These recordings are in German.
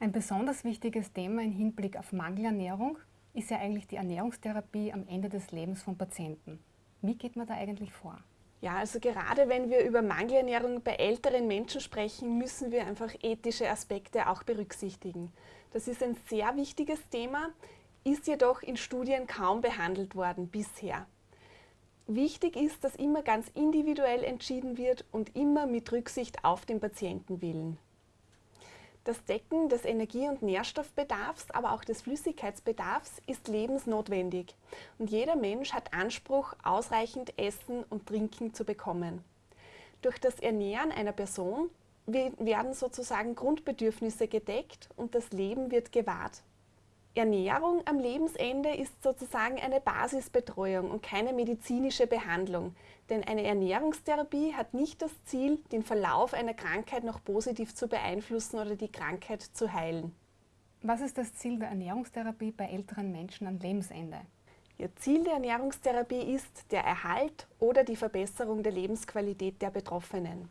Ein besonders wichtiges Thema im Hinblick auf Mangelernährung ist ja eigentlich die Ernährungstherapie am Ende des Lebens von Patienten. Wie geht man da eigentlich vor? Ja, also gerade wenn wir über Mangelernährung bei älteren Menschen sprechen, müssen wir einfach ethische Aspekte auch berücksichtigen. Das ist ein sehr wichtiges Thema, ist jedoch in Studien kaum behandelt worden bisher. Wichtig ist, dass immer ganz individuell entschieden wird und immer mit Rücksicht auf den Patientenwillen. Das Decken des Energie- und Nährstoffbedarfs, aber auch des Flüssigkeitsbedarfs ist lebensnotwendig und jeder Mensch hat Anspruch, ausreichend Essen und Trinken zu bekommen. Durch das Ernähren einer Person werden sozusagen Grundbedürfnisse gedeckt und das Leben wird gewahrt. Ernährung am Lebensende ist sozusagen eine Basisbetreuung und keine medizinische Behandlung. Denn eine Ernährungstherapie hat nicht das Ziel, den Verlauf einer Krankheit noch positiv zu beeinflussen oder die Krankheit zu heilen. Was ist das Ziel der Ernährungstherapie bei älteren Menschen am Lebensende? Ihr Ziel der Ernährungstherapie ist der Erhalt oder die Verbesserung der Lebensqualität der Betroffenen.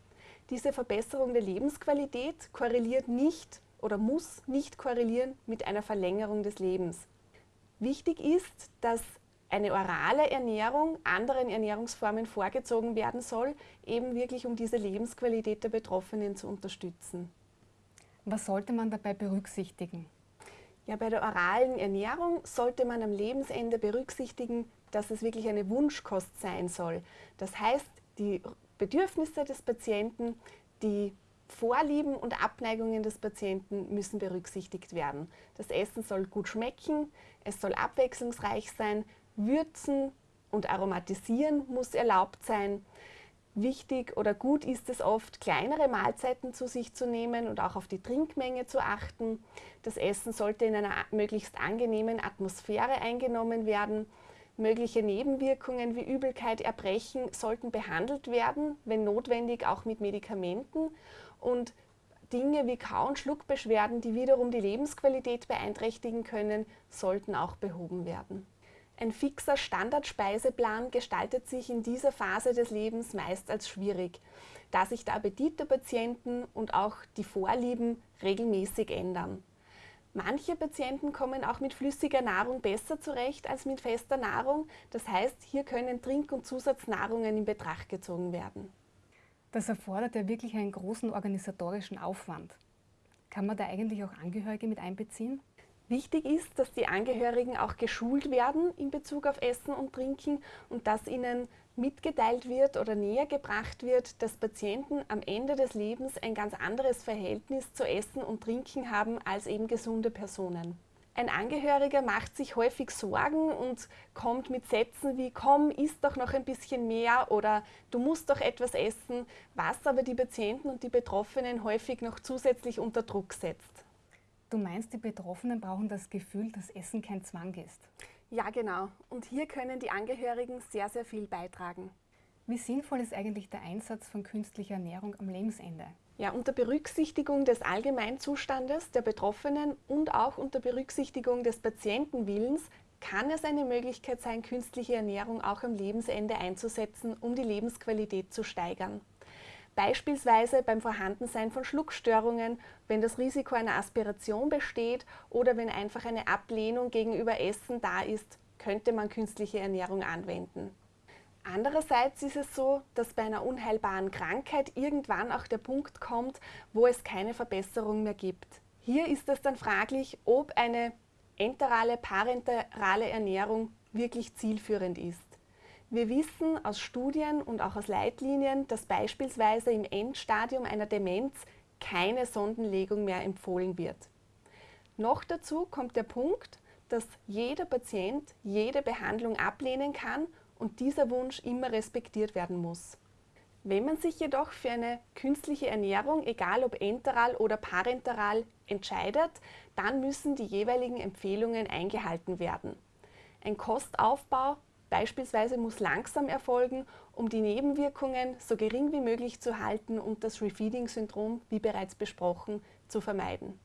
Diese Verbesserung der Lebensqualität korreliert nicht oder muss nicht korrelieren mit einer Verlängerung des Lebens. Wichtig ist, dass eine orale Ernährung anderen Ernährungsformen vorgezogen werden soll, eben wirklich um diese Lebensqualität der Betroffenen zu unterstützen. Was sollte man dabei berücksichtigen? Ja, bei der oralen Ernährung sollte man am Lebensende berücksichtigen, dass es wirklich eine Wunschkost sein soll. Das heißt, die Bedürfnisse des Patienten, die Vorlieben und Abneigungen des Patienten müssen berücksichtigt werden. Das Essen soll gut schmecken, es soll abwechslungsreich sein, würzen und aromatisieren muss erlaubt sein. Wichtig oder gut ist es oft, kleinere Mahlzeiten zu sich zu nehmen und auch auf die Trinkmenge zu achten. Das Essen sollte in einer möglichst angenehmen Atmosphäre eingenommen werden. Mögliche Nebenwirkungen wie Übelkeit, Erbrechen sollten behandelt werden, wenn notwendig auch mit Medikamenten und Dinge wie Kau- und Schluckbeschwerden, die wiederum die Lebensqualität beeinträchtigen können, sollten auch behoben werden. Ein fixer Standardspeiseplan gestaltet sich in dieser Phase des Lebens meist als schwierig, da sich der Appetit der Patienten und auch die Vorlieben regelmäßig ändern. Manche Patienten kommen auch mit flüssiger Nahrung besser zurecht als mit fester Nahrung. Das heißt, hier können Trink- und Zusatznahrungen in Betracht gezogen werden. Das erfordert ja wirklich einen großen organisatorischen Aufwand. Kann man da eigentlich auch Angehörige mit einbeziehen? Wichtig ist, dass die Angehörigen auch geschult werden in Bezug auf Essen und Trinken und dass ihnen mitgeteilt wird oder näher gebracht wird, dass Patienten am Ende des Lebens ein ganz anderes Verhältnis zu Essen und Trinken haben als eben gesunde Personen. Ein Angehöriger macht sich häufig Sorgen und kommt mit Sätzen wie komm, isst doch noch ein bisschen mehr oder du musst doch etwas essen, was aber die Patienten und die Betroffenen häufig noch zusätzlich unter Druck setzt. Du meinst, die Betroffenen brauchen das Gefühl, dass Essen kein Zwang ist? Ja, genau. Und hier können die Angehörigen sehr, sehr viel beitragen. Wie sinnvoll ist eigentlich der Einsatz von künstlicher Ernährung am Lebensende? Ja, unter Berücksichtigung des Allgemeinzustandes der Betroffenen und auch unter Berücksichtigung des Patientenwillens kann es eine Möglichkeit sein, künstliche Ernährung auch am Lebensende einzusetzen, um die Lebensqualität zu steigern. Beispielsweise beim Vorhandensein von Schluckstörungen, wenn das Risiko einer Aspiration besteht oder wenn einfach eine Ablehnung gegenüber Essen da ist, könnte man künstliche Ernährung anwenden. Andererseits ist es so, dass bei einer unheilbaren Krankheit irgendwann auch der Punkt kommt, wo es keine Verbesserung mehr gibt. Hier ist es dann fraglich, ob eine enterale, parenterale Ernährung wirklich zielführend ist. Wir wissen aus Studien und auch aus Leitlinien, dass beispielsweise im Endstadium einer Demenz keine Sondenlegung mehr empfohlen wird. Noch dazu kommt der Punkt, dass jeder Patient jede Behandlung ablehnen kann und dieser Wunsch immer respektiert werden muss. Wenn man sich jedoch für eine künstliche Ernährung, egal ob enteral oder parenteral, entscheidet, dann müssen die jeweiligen Empfehlungen eingehalten werden. Ein Kostaufbau beispielsweise muss langsam erfolgen, um die Nebenwirkungen so gering wie möglich zu halten und das Refeeding-Syndrom, wie bereits besprochen, zu vermeiden.